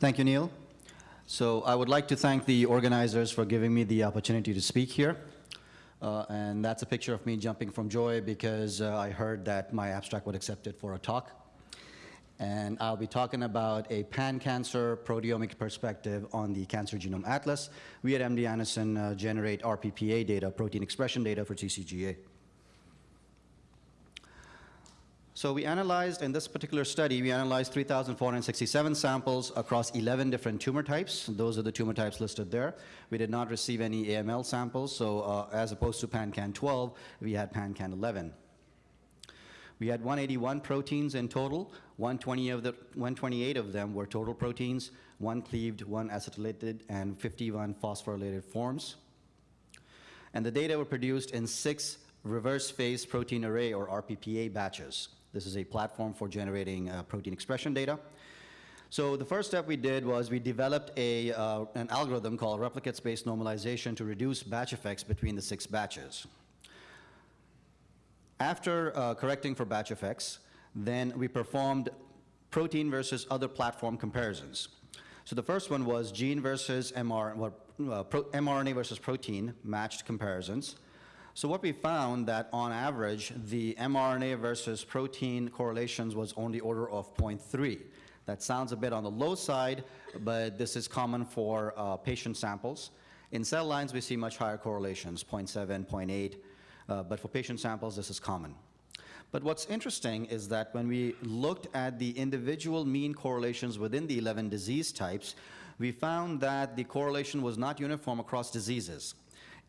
Thank you, Neil. So I would like to thank the organizers for giving me the opportunity to speak here. Uh, and that's a picture of me jumping from joy because uh, I heard that my abstract was accepted for a talk. And I'll be talking about a pan-cancer proteomic perspective on the Cancer Genome Atlas. We at MD Anderson uh, generate RPPA data, protein expression data for TCGA. So we analyzed, in this particular study, we analyzed 3,467 samples across 11 different tumor types. Those are the tumor types listed there. We did not receive any AML samples, so uh, as opposed to PanCan 12, we had PanCan 11. We had 181 proteins in total. 120 of the, 128 of them were total proteins, one cleaved, one acetylated, and 51 phosphorylated forms. And the data were produced in six reverse phase protein array, or RPPA batches. This is a platform for generating uh, protein expression data. So the first step we did was we developed a, uh, an algorithm called replicate-based normalization to reduce batch effects between the six batches. After uh, correcting for batch effects, then we performed protein versus other platform comparisons. So the first one was gene versus well, uh, mRNA versus protein matched comparisons. So what we found that on average, the mRNA versus protein correlations was on the order of 0.3. That sounds a bit on the low side, but this is common for uh, patient samples. In cell lines, we see much higher correlations, 0.7, 0.8, uh, but for patient samples, this is common. But what's interesting is that when we looked at the individual mean correlations within the 11 disease types, we found that the correlation was not uniform across diseases.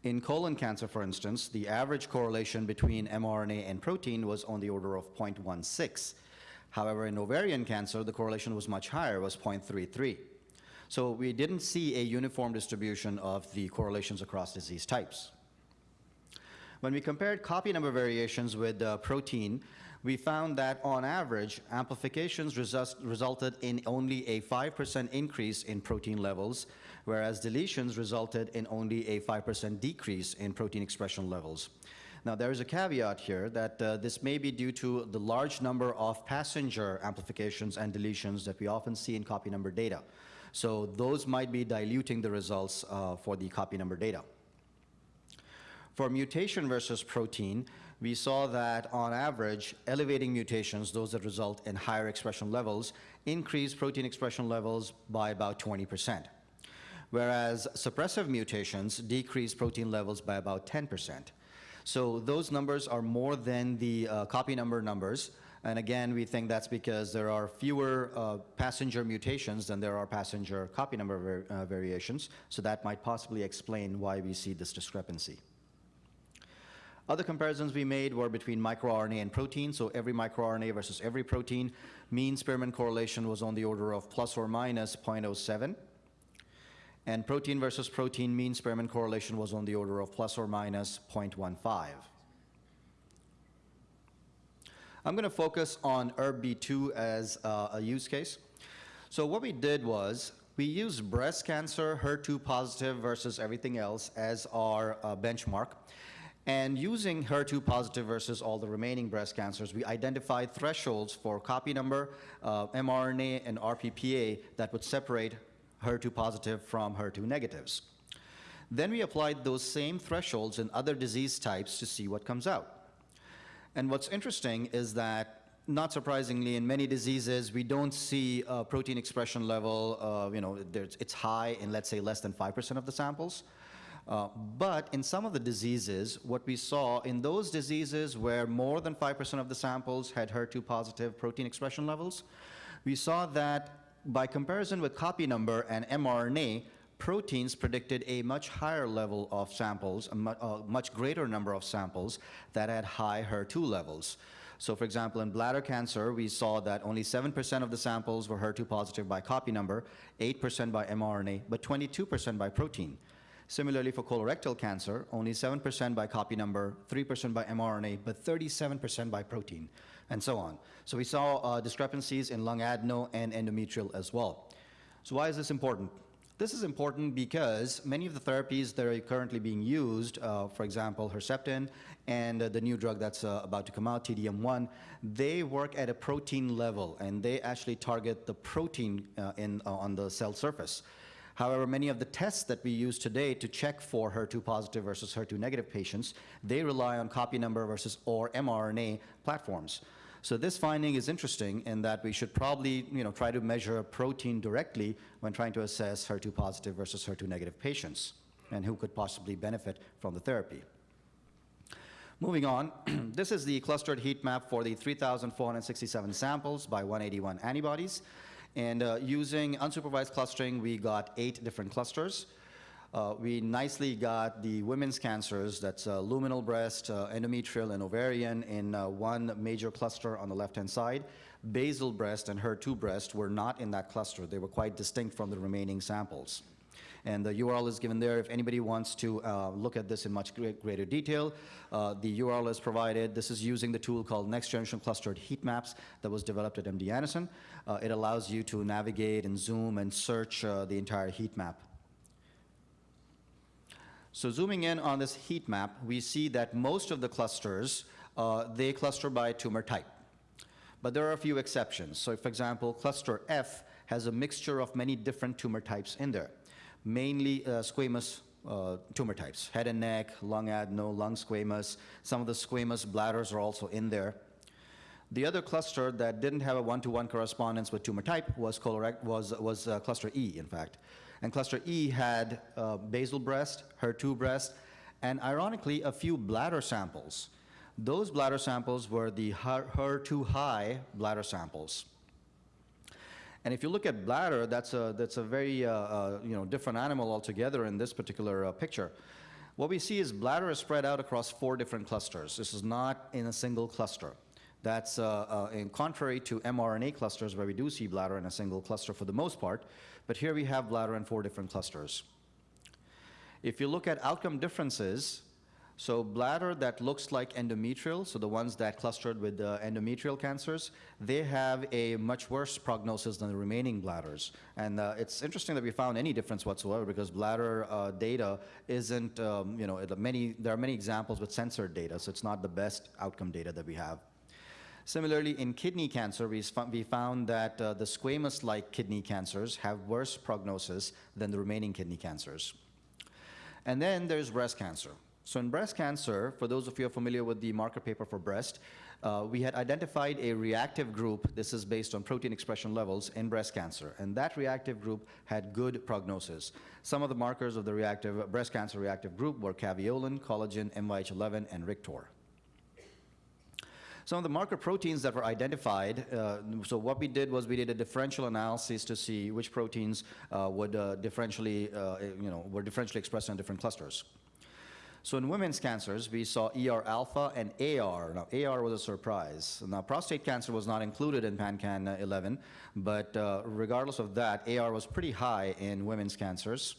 In colon cancer, for instance, the average correlation between mRNA and protein was on the order of 0.16. However, in ovarian cancer, the correlation was much higher, was 0.33. So we didn't see a uniform distribution of the correlations across disease types. When we compared copy number variations with uh, protein, we found that on average, amplifications resulted in only a 5% increase in protein levels, whereas deletions resulted in only a 5% decrease in protein expression levels. Now, there is a caveat here that uh, this may be due to the large number of passenger amplifications and deletions that we often see in copy number data. So those might be diluting the results uh, for the copy number data. For mutation versus protein, we saw that on average, elevating mutations, those that result in higher expression levels, increase protein expression levels by about 20 percent whereas suppressive mutations decrease protein levels by about 10%. So those numbers are more than the uh, copy number numbers. And again, we think that's because there are fewer uh, passenger mutations than there are passenger copy number var uh, variations. So that might possibly explain why we see this discrepancy. Other comparisons we made were between microRNA and protein, so every microRNA versus every protein. Mean Spearman correlation was on the order of plus or minus 0.07 and protein versus protein mean Spearman correlation was on the order of plus or minus 0.15. I'm going to focus on ERB-B2 as uh, a use case. So what we did was we used breast cancer, HER2 positive versus everything else as our uh, benchmark. And using HER2 positive versus all the remaining breast cancers, we identified thresholds for copy number, uh, mRNA, and RPPA that would separate HER2 positive from HER2 negatives. Then we applied those same thresholds in other disease types to see what comes out. And what's interesting is that not surprisingly, in many diseases, we don't see protein expression level, uh, you know, it's high in, let's say, less than 5% of the samples. Uh, but in some of the diseases, what we saw in those diseases where more than 5% of the samples had HER2 positive protein expression levels, we saw that by comparison with copy number and mRNA, proteins predicted a much higher level of samples, a, mu a much greater number of samples that had high HER2 levels. So for example, in bladder cancer, we saw that only 7% of the samples were HER2 positive by copy number, 8% by mRNA, but 22% by protein. Similarly, for colorectal cancer, only 7% by copy number, 3% by mRNA, but 37% by protein, and so on. So we saw uh, discrepancies in lung adeno and endometrial as well. So why is this important? This is important because many of the therapies that are currently being used, uh, for example, Herceptin and uh, the new drug that's uh, about to come out, TDM1, they work at a protein level and they actually target the protein uh, in, uh, on the cell surface. However, many of the tests that we use today to check for HER2 positive versus HER2 negative patients, they rely on copy number versus or mRNA platforms. So this finding is interesting in that we should probably you know, try to measure a protein directly when trying to assess HER2 positive versus HER2 negative patients and who could possibly benefit from the therapy. Moving on, this is the clustered heat map for the 3,467 samples by 181 antibodies. And uh, using unsupervised clustering, we got eight different clusters. Uh, we nicely got the women's cancers, that's uh, luminal breast, uh, endometrial, and ovarian in uh, one major cluster on the left-hand side. Basal breast and HER2 breast were not in that cluster. They were quite distinct from the remaining samples. And the URL is given there. If anybody wants to uh, look at this in much greater detail, uh, the URL is provided. This is using the tool called Next Generation Clustered Heat Maps that was developed at MD Anderson. Uh, it allows you to navigate and zoom and search uh, the entire heat map. So zooming in on this heat map, we see that most of the clusters, uh, they cluster by tumor type. But there are a few exceptions. So for example, cluster F has a mixture of many different tumor types in there mainly uh, squamous uh, tumor types, head and neck, lung adeno, lung squamous. Some of the squamous bladders are also in there. The other cluster that didn't have a one-to-one -one correspondence with tumor type was, was, was uh, cluster E, in fact. And cluster E had uh, basal breast, HER2 breast, and ironically, a few bladder samples. Those bladder samples were the HER2 high bladder samples. And if you look at bladder, that's a, that's a very uh, uh, you know, different animal altogether in this particular uh, picture. What we see is bladder is spread out across four different clusters. This is not in a single cluster. That's uh, uh, in contrary to mRNA clusters where we do see bladder in a single cluster for the most part, but here we have bladder in four different clusters. If you look at outcome differences, so bladder that looks like endometrial, so the ones that clustered with the endometrial cancers, they have a much worse prognosis than the remaining bladders. And uh, it's interesting that we found any difference whatsoever because bladder uh, data isn't, um, you know, many, there are many examples with censored data, so it's not the best outcome data that we have. Similarly, in kidney cancer, we, we found that uh, the squamous-like kidney cancers have worse prognosis than the remaining kidney cancers. And then there's breast cancer. So in breast cancer, for those of you who are familiar with the marker paper for breast, uh, we had identified a reactive group, this is based on protein expression levels in breast cancer, and that reactive group had good prognosis. Some of the markers of the reactive breast cancer reactive group were caveolin, collagen, MYH11, and RICTOR. Some of the marker proteins that were identified, uh, so what we did was we did a differential analysis to see which proteins uh, would uh, differentially, uh, you know, were differentially expressed in different clusters. So in women's cancers, we saw ER alpha and AR. Now, AR was a surprise. Now, prostate cancer was not included in PanCan 11, but uh, regardless of that, AR was pretty high in women's cancers.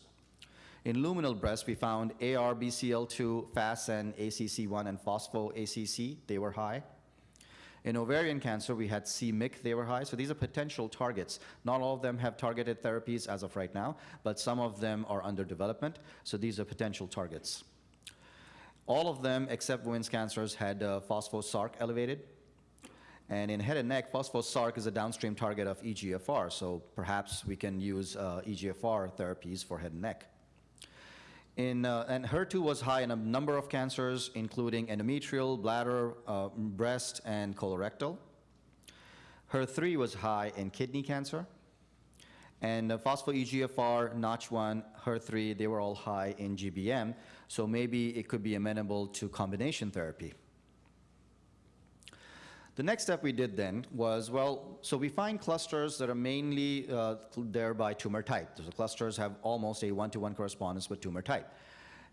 In luminal breast, we found AR, BCL2, FASN, ACC1, and phospho-ACC. They were high. In ovarian cancer, we had c-MYC, they were high. So these are potential targets. Not all of them have targeted therapies as of right now, but some of them are under development. So these are potential targets. All of them, except women's cancers, had uh, phospho-SRC elevated. And in head and neck, phospho-SRC is a downstream target of EGFR, so perhaps we can use uh, EGFR therapies for head and neck. In, uh, and HER2 was high in a number of cancers, including endometrial, bladder, uh, breast, and colorectal. HER3 was high in kidney cancer. And uh, phospho-EGFR, Notch1, HER3, they were all high in GBM, so maybe it could be amenable to combination therapy. The next step we did then was, well, so we find clusters that are mainly uh, there by tumor type. So the clusters have almost a one-to-one -one correspondence with tumor type.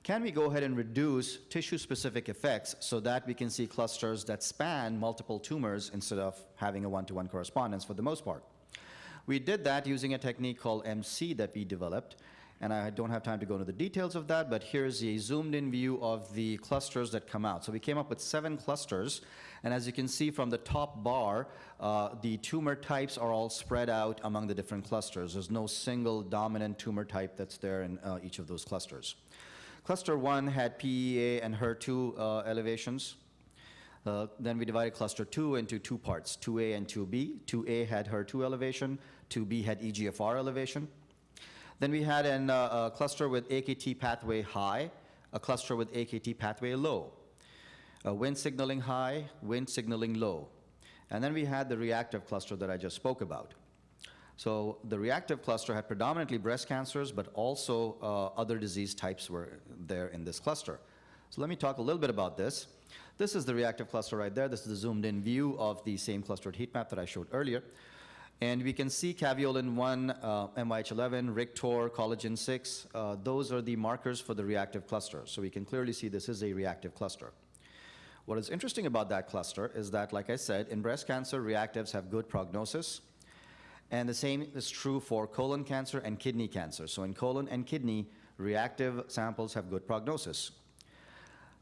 Can we go ahead and reduce tissue-specific effects so that we can see clusters that span multiple tumors instead of having a one-to-one -one correspondence for the most part? We did that using a technique called MC that we developed. And I don't have time to go into the details of that, but here's a zoomed-in view of the clusters that come out. So we came up with seven clusters, and as you can see from the top bar, uh, the tumor types are all spread out among the different clusters. There's no single dominant tumor type that's there in uh, each of those clusters. Cluster one had PEA and HER2 uh, elevations. Uh, then we divided cluster 2 into two parts, 2A and 2B. 2A had HER2 elevation, 2B had EGFR elevation. Then we had an, uh, a cluster with AKT pathway high, a cluster with AKT pathway low, a Wnt signaling high, Wnt signaling low. And then we had the reactive cluster that I just spoke about. So the reactive cluster had predominantly breast cancers, but also uh, other disease types were there in this cluster. So let me talk a little bit about this. This is the reactive cluster right there. This is the zoomed-in view of the same clustered heat map that I showed earlier. And we can see caveolin 1, uh, MYH11, RICTOR, collagen 6. Uh, those are the markers for the reactive cluster. So we can clearly see this is a reactive cluster. What is interesting about that cluster is that, like I said, in breast cancer, reactives have good prognosis. And the same is true for colon cancer and kidney cancer. So in colon and kidney, reactive samples have good prognosis.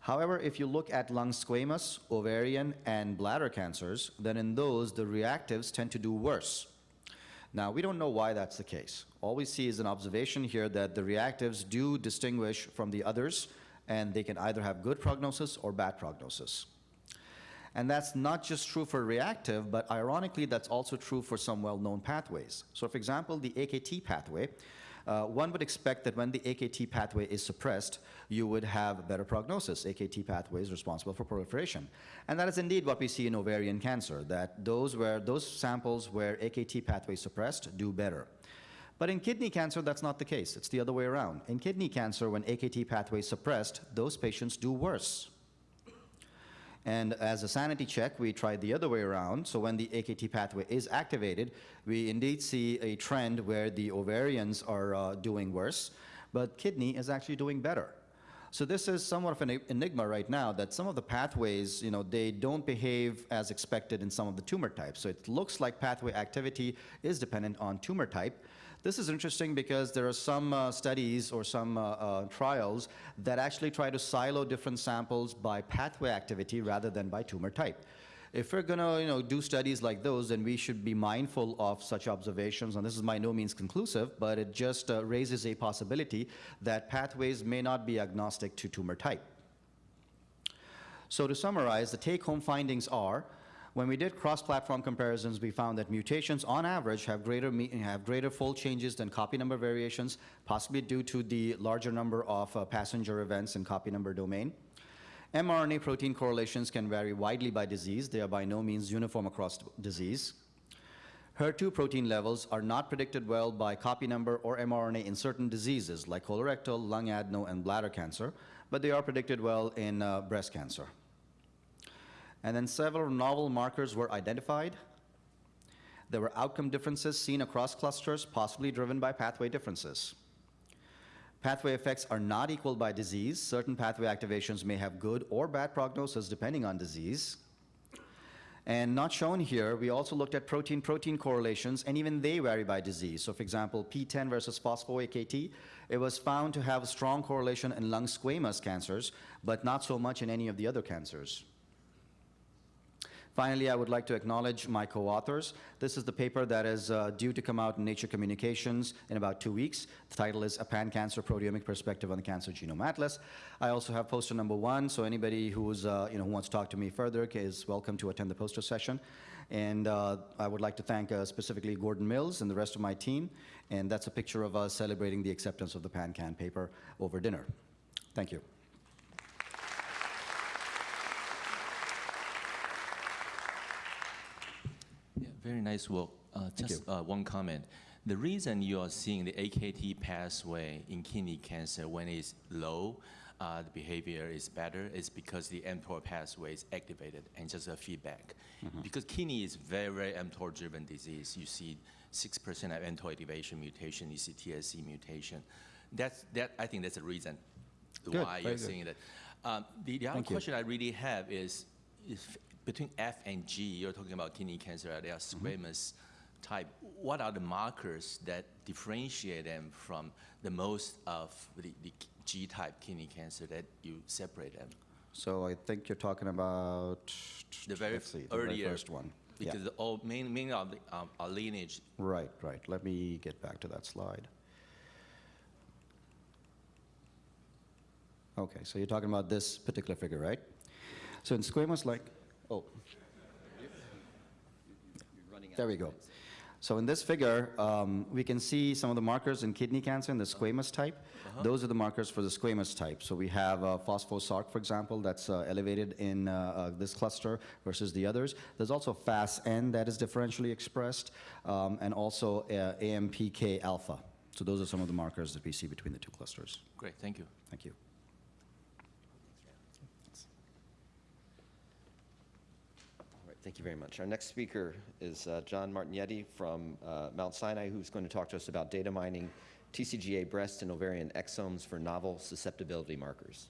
However, if you look at lung squamous, ovarian, and bladder cancers, then in those, the reactives tend to do worse. Now, we don't know why that's the case. All we see is an observation here that the reactives do distinguish from the others, and they can either have good prognosis or bad prognosis. And that's not just true for reactive, but ironically, that's also true for some well-known pathways. So for example, the AKT pathway, uh, one would expect that when the AKT pathway is suppressed, you would have better prognosis. AKT pathway is responsible for proliferation. And that is indeed what we see in ovarian cancer, that those, where, those samples where AKT pathway is suppressed do better. But in kidney cancer, that's not the case. It's the other way around. In kidney cancer, when AKT pathway is suppressed, those patients do worse. And as a sanity check, we tried the other way around. So when the AKT pathway is activated, we indeed see a trend where the ovarians are uh, doing worse, but kidney is actually doing better. So this is somewhat of an enigma right now that some of the pathways, you know, they don't behave as expected in some of the tumor types. So it looks like pathway activity is dependent on tumor type. This is interesting because there are some uh, studies or some uh, uh, trials that actually try to silo different samples by pathway activity rather than by tumor type. If we're going to you know, do studies like those, then we should be mindful of such observations. And this is by no means conclusive, but it just uh, raises a possibility that pathways may not be agnostic to tumor type. So to summarize, the take-home findings are when we did cross-platform comparisons, we found that mutations on average have greater, have greater fold changes than copy number variations, possibly due to the larger number of uh, passenger events in copy number domain. mRNA protein correlations can vary widely by disease. They are by no means uniform across disease. HER2 protein levels are not predicted well by copy number or mRNA in certain diseases like colorectal, lung adeno, and bladder cancer, but they are predicted well in uh, breast cancer. And then several novel markers were identified. There were outcome differences seen across clusters, possibly driven by pathway differences. Pathway effects are not equal by disease. Certain pathway activations may have good or bad prognosis depending on disease. And not shown here, we also looked at protein-protein correlations, and even they vary by disease. So for example, PTEN versus phospho-AKT, it was found to have a strong correlation in lung squamous cancers, but not so much in any of the other cancers. Finally, I would like to acknowledge my co-authors. This is the paper that is uh, due to come out in Nature Communications in about two weeks. The title is A Pan-Cancer Proteomic Perspective on the Cancer Genome Atlas. I also have poster number one, so anybody who's, uh, you know, who wants to talk to me further is welcome to attend the poster session. And uh, I would like to thank uh, specifically Gordon Mills and the rest of my team. And that's a picture of us celebrating the acceptance of the PanCan paper over dinner. Thank you. Very nice work. Uh, just uh, one comment. The reason you are seeing the AKT pathway in kidney cancer when it's low, uh, the behavior is better, is because the mTOR pathway is activated and just a feedback. Mm -hmm. Because kidney is very, very mTOR-driven disease. You see 6% of mTOR activation mutation, you see TSC mutation. That's, that, I think that's the reason Good, why you're seeing that. Um, the, the other Thank you. question I really have is, is between F and G, you're talking about kidney cancer, they are squamous type, what are the markers that differentiate them from the most of the, the G-type kidney cancer that you separate them? So I think you're talking about, The very see, the very first one. Because the all main main of the um, our lineage. Right, right. Let me get back to that slide. Okay, so you're talking about this particular figure, right? So in squamous like, oh, there we go. So in this figure, um, we can see some of the markers in kidney cancer in the squamous type. Those are the markers for the squamous type. So we have uh, phospho-SRC, for example, that's uh, elevated in uh, uh, this cluster versus the others. There's also FASN that is differentially expressed, um, and also uh, AMPK alpha. So those are some of the markers that we see between the two clusters. Great, thank you. Thank you. All right, thank you very much. Our next speaker is uh, John Martinetti from uh, Mount Sinai, who's going to talk to us about data mining TCGA breast and ovarian exomes for novel susceptibility markers.